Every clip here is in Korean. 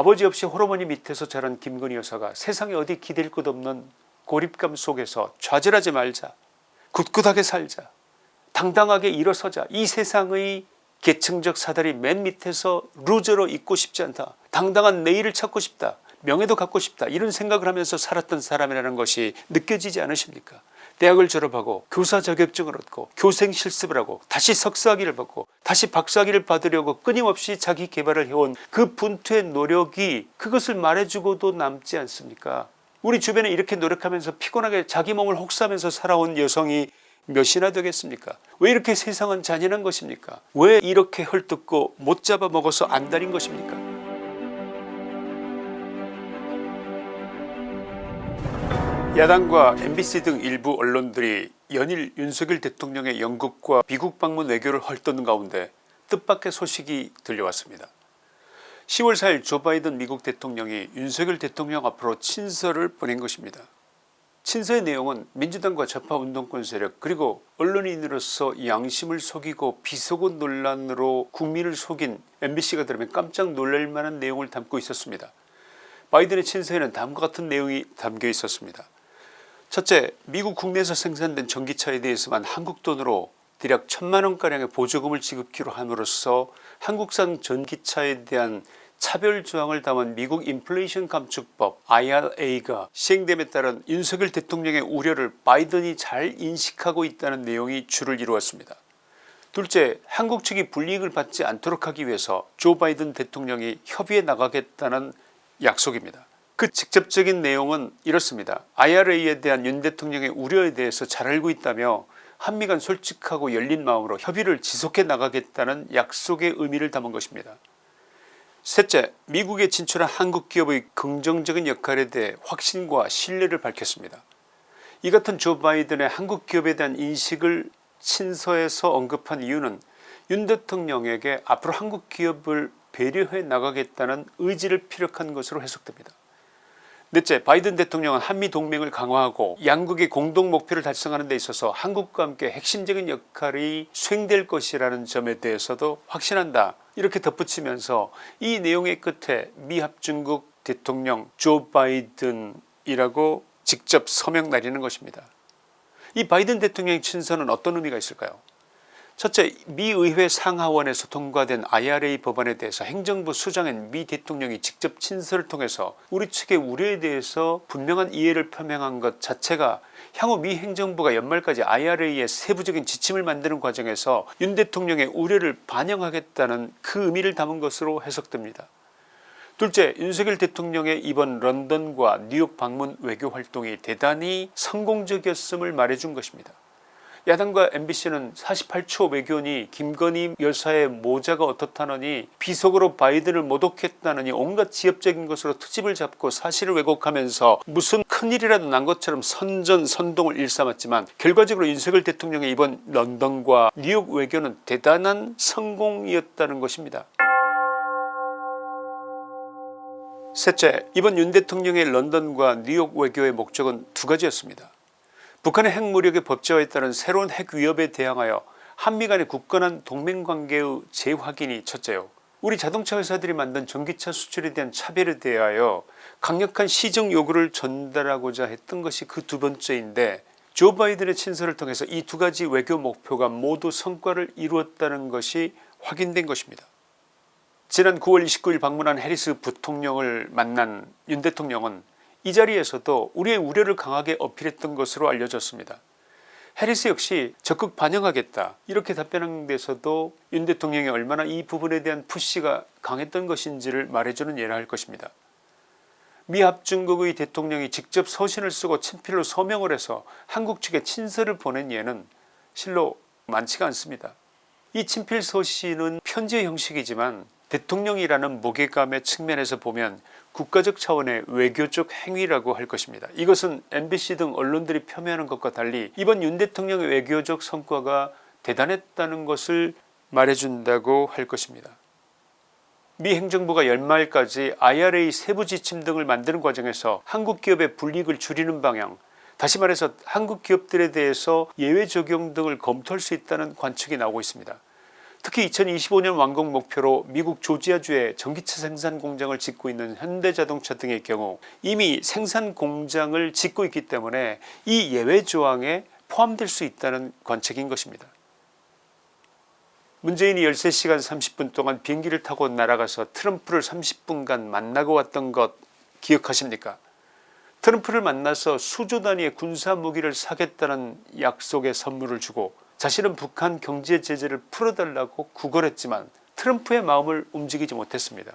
아버지 없이 홀어머니 밑에서 자란 김건희 여사가 세상에 어디 기댈 것 없는 고립감 속에서 좌절하지 말자. 굳굳하게 살자. 당당하게 일어서자. 이 세상의 계층적 사다리 맨 밑에서 루저로 있고 싶지 않다. 당당한 내일을 찾고 싶다. 명예도 갖고 싶다. 이런 생각을 하면서 살았던 사람이라는 것이 느껴지지 않으십니까 대학을 졸업하고 교사 자격증을 얻고 교생 실습을 하고 다시 석사학위를 받고 다시 박사학위를 받으려고 끊임없이 자기 개발을 해온 그 분투의 노력이 그것을 말해주고도 남지 않습니까? 우리 주변에 이렇게 노력하면서 피곤하게 자기 몸을 혹사하면서 살아온 여성이 몇이나 되겠습니까? 왜 이렇게 세상은 잔인한 것입니까? 왜 이렇게 헐뜯고 못 잡아먹어서 안달인 것입니까 야당과 MBC 등 일부 언론들이 연일 윤석열 대통령의 영국과 미국 방문 외교를 헐뜯는 가운데 뜻밖의 소식이 들려왔습니다. 10월 4일 조 바이든 미국 대통령이 윤석열 대통령 앞으로 친서를 보낸 것입니다. 친서의 내용은 민주당과 좌파 운동권 세력 그리고 언론인으로서 양심을 속이고 비속어 논란으로 국민을 속인 mbc가 들으면 깜짝 놀랄만한 내용을 담고 있었습니다. 바이든의 친서에는 다음과 같은 내용이 담겨 있었습니다. 첫째 미국 국내에서 생산된 전기차에 대해서만 한국 돈으로 대략 천만원가량의 보조금을 지급키로 함으로써 한국산 전기차에 대한 차별 조항을 담은 미국 인플레이션 감축법 IRA가 시행됨에 따른 윤석열 대통령의 우려를 바이든이 잘 인식하고 있다는 내용이 주를 이루었습니다. 둘째 한국 측이 불이익을 받지 않도록 하기 위해서 조 바이든 대통령이 협의에 나가겠다는 약속입니다. 그 직접적인 내용은 이렇습니다. IRA에 대한 윤 대통령의 우려에 대해서 잘 알고 있다며 한미 간 솔직하고 열린 마음으로 협의를 지속해 나가겠다는 약속의 의미를 담은 것입니다. 셋째 미국에 진출한 한국 기업의 긍정적인 역할에 대해 확신과 신뢰를 밝혔습니다. 이 같은 조 바이든의 한국 기업에 대한 인식을 친서에서 언급한 이유는 윤 대통령에게 앞으로 한국 기업을 배려해 나가겠다는 의지를 피력한 것으로 해석됩니다. 넷째 바이든 대통령은 한미 동맹을 강화하고 양국의 공동 목표를 달성하는 데 있어서 한국과 함께 핵심적인 역할이 수행될 것이라는 점에 대해서도 확신한다 이렇게 덧붙이면서 이 내용의 끝에 미합중국 대통령 조 바이든이라고 직접 서명 날리는 것입니다. 이 바이든 대통령의 친서는 어떤 의미가 있을까요 첫째 미 의회 상하원에서 통과된 IRA 법안에 대해서 행정부 수장인 미 대통령이 직접 친서를 통해서 우리 측의 우려에 대해서 분명한 이해를 표명한 것 자체가 향후 미 행정부가 연말까지 IRA의 세부적인 지침을 만드는 과정에서 윤 대통령의 우려를 반영하겠다는 그 의미를 담은 것으로 해석됩니다. 둘째 윤석열 대통령의 이번 런던과 뉴욕 방문 외교 활동이 대단히 성공적이었음을 말해준 것입니다. 야당과 mbc는 48초 외교니 김건희 여사의 모자가 어떻다느니 비속어로 바이든을 모독했다느니 온갖 지엽적인 것으로 트집을 잡고 사실을 왜곡하면서 무슨 큰일이라도 난 것처럼 선전 선동을 일삼았지만 결과적으로 윤석열 대통령의 이번 런던과 뉴욕 외교는 대단한 성공이었다는 것입니다. 셋째 이번 윤 대통령의 런던과 뉴욕 외교의 목적은 두 가지였습니다. 북한의 핵무력의 법제화에 따른 새로운 핵 위협에 대항하여 한미 간의 굳건한 동맹관계의 재확인이 첫째요. 우리 자동차 회사들이 만든 전기차 수출에 대한 차별에 대하여 강력한 시정 요구를 전달하고자 했던 것이 그 두 번째인데 조 바이든의 친서를 통해서 이 두 가지 외교 목표가 모두 성과를 이루었다는 것이 확인된 것입니다. 지난 9월 29일 방문한 해리스 부통령을 만난 윤 대통령은 이 자리에서도 우리의 우려를 강하게 어필했던 것으로 알려졌습니다. 해리스 역시 적극 반영하겠다 이렇게 답변한 데서도 윤 대통령이 얼마나 이 부분에 대한 푸시가 강했던 것인지를 말해주는 예라 할 것입니다. 미 합중국의 대통령이 직접 서신을 쓰고 친필로 서명을 해서 한국 측에 친서를 보낸 예는 실로 많지가 않습니다. 이 친필 서신은 편지의 형식이지만 대통령이라는 무게감의 측면에서 보면 국가적 차원의 외교적 행위라고 할 것입니다. 이것은 mbc 등 언론들이 표명하는 것과 달리 이번 윤 대통령의 외교적 성과가 대단했다는 것을 말해준다고 할 것입니다. 미 행정부가 연말까지 IRA 세부 지침 등을 만드는 과정에서 한국 기업의 불이익을 줄이는 방향 다시 말해서 한국 기업들에 대해서 예외 적용 등을 검토할 수 있다는 관측이 나오고 있습니다. 특히 2025년 완공 목표로 미국 조지아주에 전기차 생산 공장을 짓고 있는 현대자동차 등의 경우 이미 생산 공장을 짓고 있기 때문에 이 예외 조항에 포함될 수 있다는 관측인 것입니다. 문재인이 13시간 30분 동안 비행기를 타고 날아가서 트럼프를 30분간 만나고 왔던 것 기억하십니까 트럼프를 만나서 수조 단위의 군사무기를 사겠다는 약속의 선물을 주고 자신은 북한 경제 제재를 풀어달라고 구걸했지만 트럼프의 마음을 움직이지 못했습니다.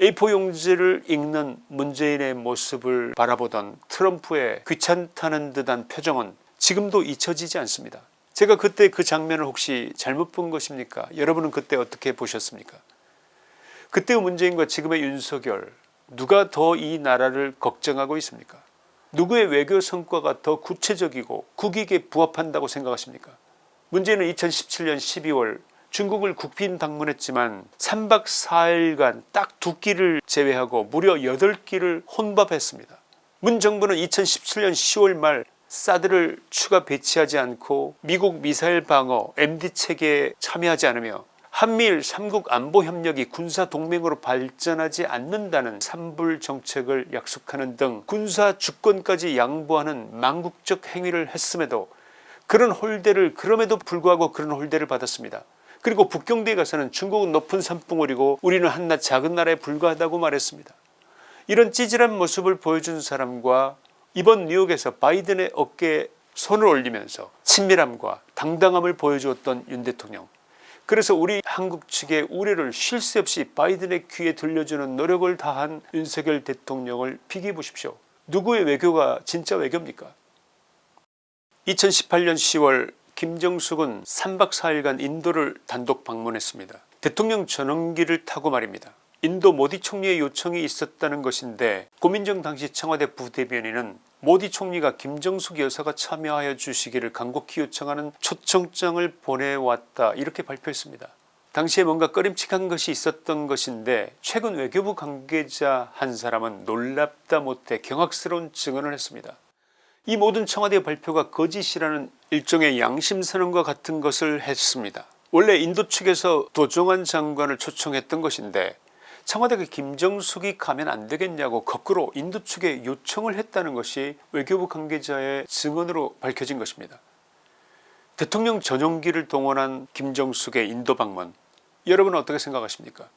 A4 용지를 읽는 문재인의 모습을 바라보던 트럼프의 귀찮다는 듯한 표정은 지금도 잊혀지지 않습니다. 제가 그때 그 장면을 혹시 잘못 본 것입니까 여러분은 그때 어떻게 보셨습니까 그때의 문재인과 지금의 윤석열 누가 더 이 나라를 걱정하고 있습니까 누구의 외교 성과가 더 구체적이고 국익에 부합한다고 생각하십니까 문재인은 2017년 12월 중국을 국빈 방문했지만 3박 4일간 딱 두 끼를 제외하고 무려 8끼를 혼밥했습니다. 문 정부는 2017년 10월 말 사드를 추가 배치하지 않고 미국 미사일 방어 MD 체계에 참여하지 않으며 한미일 3국 안보협력이 군사동맹으로 발전하지 않는다는 삼불 정책을 약속하는 등 군사 주권까지 양보하는 망국적 행위를 했음에도 그런 홀대를 그럼에도 불구하고 그런 홀대를 받았습니다. 그리고 북경대에 가서는 중국은 높은 산봉우리고 우리는 한낱 작은 나라에 불과하다고 말했습니다. 이런 찌질한 모습을 보여준 사람과 이번 뉴욕에서 바이든의 어깨에 손을 올리면서 친밀함과 당당함을 보여주었던 윤 대통령 그래서 우리 한국 측의 우려를 쉴 새 없이 바이든의 귀에 들려주는 노력을 다한 윤석열 대통령을 비교해 보십시오. 누구의 외교가 진짜 외교입니까 2018년 10월 김정숙은 3박 4일간 인도를 단독 방문했습니다. 대통령 전용기를 타고 말입니다. 인도 모디 총리의 요청이 있었다는 것인데 고민정 당시 청와대 부대변인은 모디 총리가 김정숙 여사가 참여하여 주시기를 간곡히 요청하는 초청장을 보내왔다 이렇게 발표했습니다. 당시에 뭔가 꺼림칙한 것이 있었던 것인데 최근 외교부 관계자 한 사람은 놀랍다 못해 경악스러운 증언을 했습니다. 이 모든 청와대 발표가 거짓이라는 일종의 양심선언과 같은 것을 했습니다. 원래 인도 측에서 도종환 장관을 초청했던 것인데 청와대가 김정숙이 가면 안되겠냐고 거꾸로 인도 측에 요청을 했다는 것이 외교부 관계자의 증언으로 밝혀진 것입니다. 대통령 전용기를 동원한 김정숙의 인도 방문 여러분은 어떻게 생각하십니까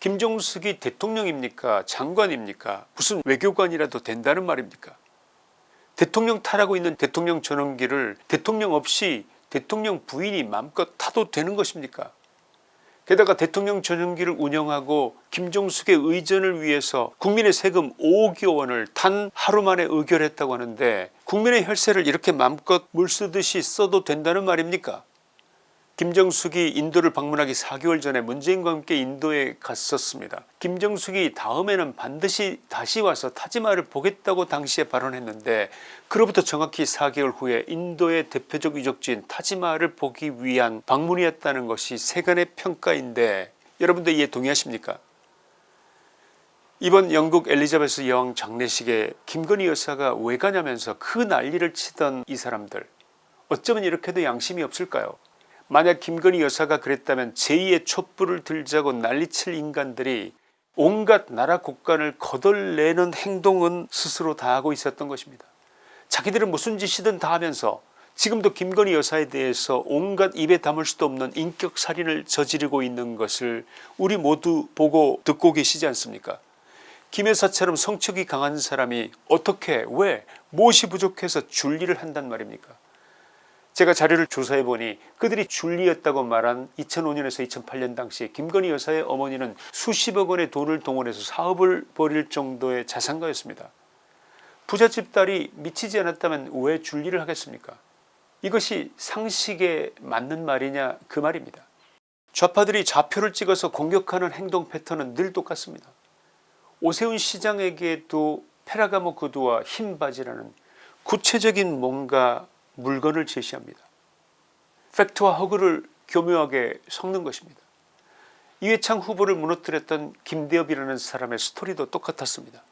김정숙이 대통령입니까 장관입니까 무슨 외교관이라도 된다는 말입니까 대통령 타라고 있는 대통령 전용기를 대통령 없이 대통령 부인이 마음껏 타도 되는 것입니까? 게다가 대통령 전용기를 운영하고 김종숙의 의전을 위해서 국민의 세금 5억 원을 단 하루 만에 의결했다고 하는데 국민의 혈세를 이렇게 마음껏 물쓰듯이 써도 된다는 말입니까 김정숙이 인도를 방문하기 4개월 전에 문재인과 함께 인도에 갔었습니다. 김정숙이 다음에는 반드시 다시 와서 타지마를 보겠다고 당시에 발언했는데 그로부터 정확히 4개월 후에 인도의 대표적 유적지인 타지마를 보기 위한 방문이었다는 것이 세간의 평가인데 여러분들 이에 동의하십니까? 이번 영국 엘리자베스 여왕 장례식에 김건희 여사가 왜 가냐면서 그 난리를 치던 이 사람들. 어쩌면 이렇게도 양심이 없을까요 만약 김건희 여사가 그랬다면 제2의 촛불을 들자고 난리칠 인간들이 온갖 나라 국간을 거덜내는 행동은 스스로 다 하고 있었던 것입니다. 자기들은 무슨 짓이든 다 하면서 지금도 김건희 여사에 대해서 온갖 입에 담을 수도 없는 인격살인을 저지르고 있는 것을 우리 모두 보고 듣고 계시지 않습니까 김 여사처럼 성격이 강한 사람이 어떻게 왜 무엇이 부족해서 줄리를 한단 말입니까 제가 자료를 조사해 보니 그들이 줄리였다고 말한 2005년에서 2008년 당시에 김건희 여사의 어머니는 수십억 원의 돈을 동원해서 사업을 벌일 정도의 자산가였습니다. 부잣집 딸이 미치지 않았다면 왜 줄리를 하겠습니까 이것이 상식에 맞는 말이냐 그 말입니다. 좌파들이 좌표를 찍어서 공격하는 행동 패턴은 늘 똑같습니다. 오세훈 시장에게도 페라가모 구두와 흰 바지라는 구체적인 뭔가 물건을 제시합니다. 팩트와 허구를 교묘하게 섞는 것입니다. 이회창 후보를 무너뜨렸던 김대엽이라는 사람의 스토리도 똑같았습니다.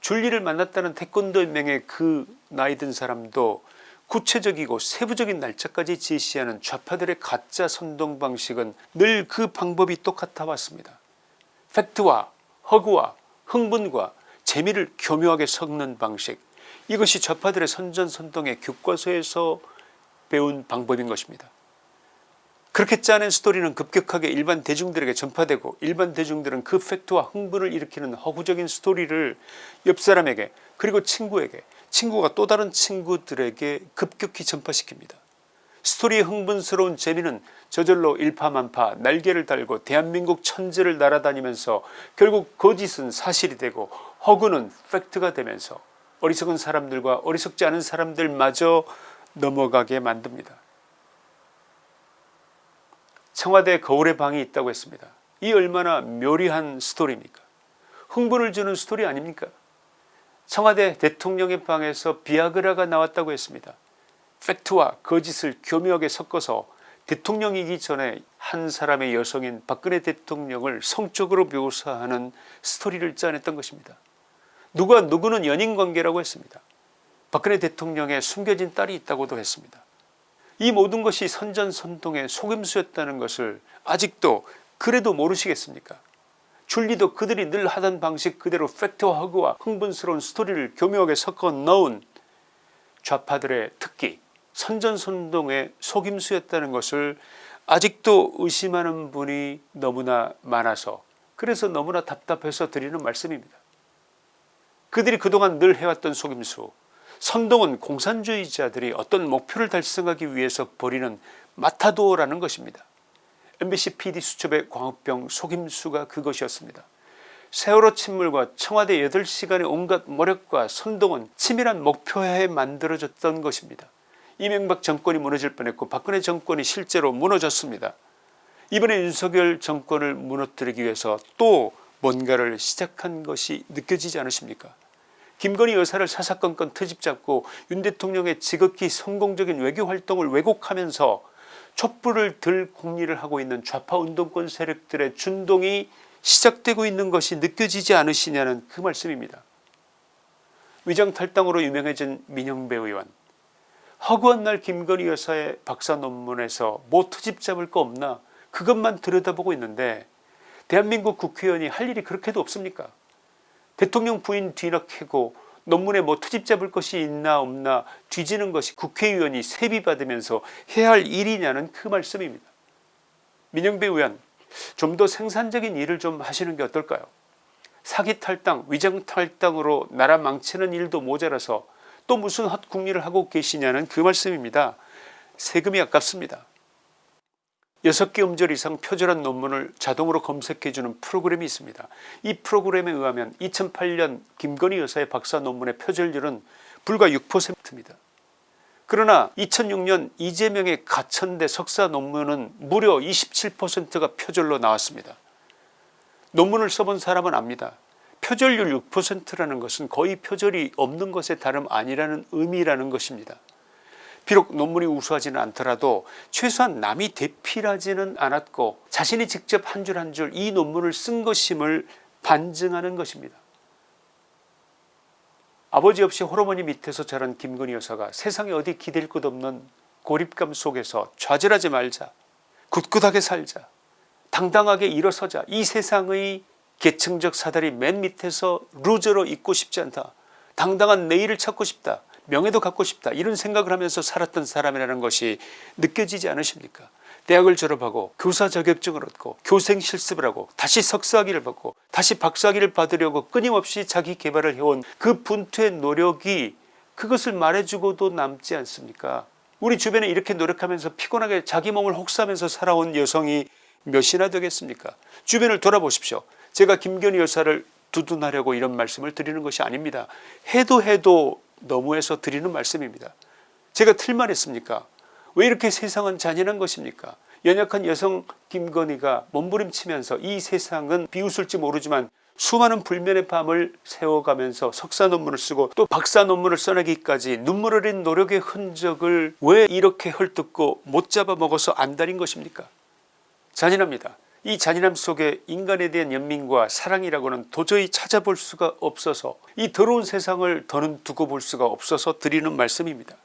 줄리를 만났다는 태권도 명의 그 나이 든 사람도 구체적이고 세부적인 날짜까지 제시하는 좌파들의 가짜 선동 방식은 늘 그 방법이 똑같아 왔습니다. 팩트와 허구와 흥분과 재미를 교묘하게 섞는 방식 이것이 좌파들의 선전선동의 교과서에서 배운 방법인 것입니다. 그렇게 짜낸 스토리는 급격하게 일반 대중들에게 전파되고 일반 대중들은 그 팩트와 흥분을 일으키는 허구적인 스토리를 옆사람에게 그리고 친구에게 친구가 또 다른 친구들에게 급격히 전파시킵니다. 스토리의 흥분스러운 재미는 저절로 일파만파 날개를 달고 대한민국 천지를 날아다니면서 결국 거짓은 사실이 되고 허구는 팩트가 되면서 어리석은 사람들과 어리석지 않은 사람들마저 넘어가게 만듭니다. 청와대 거울의 방이 있다고 했습니다. 이 얼마나 묘리한 스토리입니까 흥분을 주는 스토리 아닙니까 청와대 대통령의 방에서 비아그라가 나왔다고 했습니다. 팩트와 거짓을 교묘하게 섞어서 대통령이기 전에 한 사람의 여성인 박근혜 대통령을 성적으로 묘사하는 스토리를 짜냈던 것입니다. 누가 누구는 연인관계라고 했습니다. 박근혜 대통령의 숨겨진 딸이 있다고도 했습니다. 이 모든 것이 선전선동의 속임수였다는 것을 아직도 그래도 모르시겠습니까 줄리도 그들이 늘 하던 방식 그대로 팩트와 허구와 흥분스러운 스토리를 교묘하게 섞어 넣은 좌파들의 특기 선전선동의 속임수였다는 것을 아직도 의심하는 분이 너무나 많아서 그래서 너무나 답답해서 드리는 말씀입니다. 그들이 그동안 늘 해왔던 속임수 선동은 공산주의자들이 어떤 목표를 달성하기 위해서 벌이는 마타도라는 것입니다. MBC PD 수첩의 광우병 속임수가 그것이었습니다. 세월호 침몰과 청와대 8시간의 온갖 모력과 선동은 치밀한 목표하에 만들어졌던 것입니다. 이명박 정권이 무너질 뻔했고 박근혜 정권이 실제로 무너졌습니다. 이번에 윤석열 정권을 무너뜨리기 위해서 또 뭔가를 시작한 것이 느껴지지 않으십니까 김건희 여사를 사사건건 트집잡고 윤 대통령의 지극히 성공적인 외교활동을 왜곡하면서 촛불을 들 공리를 하고 있는 좌파 운동권 세력들의 준동이 시작되고 있는 것이 느껴지지 않으시냐는 그 말씀입니다. 위장탈당으로 유명해진 민영배 의원 허구한 날 김건희 여사의 박사 논문에서 뭐 트집 잡을 거 없나 그것만 들여다보고 있는데 대한민국 국회의원이 할 일이 그렇게도 없습니까 대통령 부인 뒤늦게고 논문에 뭐 트집 잡을 것이 있나 없나 뒤지는 것이 국회의원이 세비 받으면서 해야 할 일이냐는 그 말씀입니다. 민영배 의원 좀 더 생산적인 일을 좀 하시는 게 어떨까요 사기 탈당 위장 탈당으로 나라 망치는 일도 모자라서 또 무슨 헛국리를 하고 계시냐는 그 말씀입니다. 세금이 아깝습니다. 6개 음절 이상 표절한 논문을 자동으로 검색해주는 프로그램이 있습니다. 이 프로그램에 의하면 2008년 김건희 여사의 박사 논문의 표절률은 불과 6%입니다. 그러나 2006년 이재명의 가천대 석사 논문은 무려 27%가 표절로 나왔습니다. 논문을 써본 사람은 압니다. 표절률 6%라는 것은 거의 표절이 없는 것에 다름 아니라는 의미라는 것입니다. 비록 논문이 우수하지는 않더라도 최소한 남이 대필하지는 않았고 자신이 직접 한 줄 한 줄 이 논문을 쓴 것임을 반증하는 것입니다. 아버지 없이 호르몬이 밑에서 자란 김건희 여사가 세상에 어디 기댈 것 없는 고립감 속에서 좌절하지 말자 굳굳하게 살자 당당하게 일어서자 이 세상의 계층적 사다리 맨 밑에서 루저로 있고 싶지 않다 당당한 내일을 찾고 싶다 명예도 갖고 싶다. 이런 생각을 하면서 살았던 사람이라는 것이 느껴지지 않으십니까? 대학을 졸업하고 교사 자격증을 얻고 교생 실습을 하고 다시 석사학위를 받고 다시 박사학위를 받으려고 끊임없이 자기 개발을 해온 그 분투의 노력이 그것을 말해주고도 남지 않습니까? 우리 주변에 이렇게 노력하면서 피곤하게 자기 몸을 혹사하면서 살아온 여성이 몇이나 되겠습니까? 주변을 돌아보십시오. 제가 김건희 여사를 두둔하려고 이런 말씀을 드리는 것이 아닙니다. 해도 해도 너무해서 드리는 말씀입니다. 제가 틀만 했습니까 왜 이렇게 세상은 잔인한 것입니까 연약한 여성 김건희가 몸부림치면서 이 세상은 비웃을지 모르지만 수많은 불면의 밤을 세워가면서 석사 논문을 쓰고 또 박사 논문을 써내기까지 눈물 흘린 노력의 흔적을 왜 이렇게 헐뜯고 못 잡아먹어서 안달인 것입니까 잔인합니다. 이 잔인함 속에 인간에 대한 연민과 사랑이라고는 도저히 찾아볼 수가 없어서 이 더러운 세상을 더는 두고 볼 수가 없어서 드리는 말씀입니다.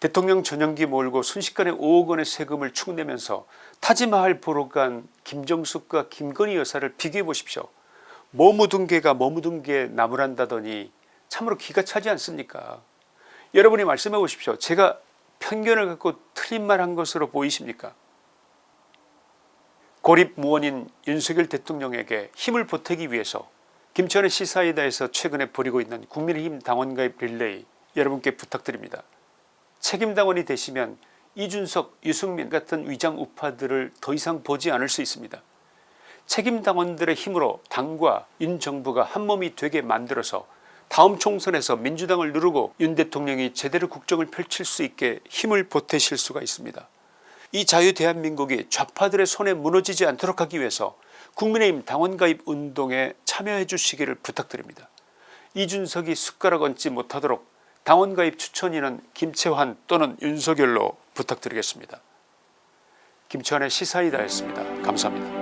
대통령 전용기 몰고 순식간에 5억 원의 세금을 축내면서 타지마할 보러 간 김정숙과 김건희 여사를 비교해 보십시오. 뭐 묻은 개가 뭐 묻은 개 나무란다더니 참으로 기가 차지 않습니까 여러분이 말씀해 보십시오. 제가 편견을 갖고 틀린 말 한 것으로 보이십니까 고립무원인 윤석열 대통령에게 힘을 보태기 위해서 김천의 시사이다에서 최근에 벌이고 있는 국민의힘 당원가입 릴레이 여러분께 부탁드립니다. 책임당원이 되시면 이준석 유승민 같은 위장 우파들을 더 이상 보지 않을 수 있습니다. 책임당원들의 힘으로 당과 윤 정부가 한몸이 되게 만들어서 다음 총선에서 민주당을 누르고 윤 대통령이 제대로 국정을 펼칠 수 있게 힘을 보태실 수가 있습니다. 이 자유 대한민국이 좌파들의 손에 무너지지 않도록 하기 위해서 국민의힘 당원가입 운동에 참여해 주시기를 부탁드립니다. 이준석이 숟가락 얹지 못하도록 당원가입 추천인은 김채환 또는 윤석열로 부탁드리겠습니다. 김치환의 시사이다였습니다. 감사합니다.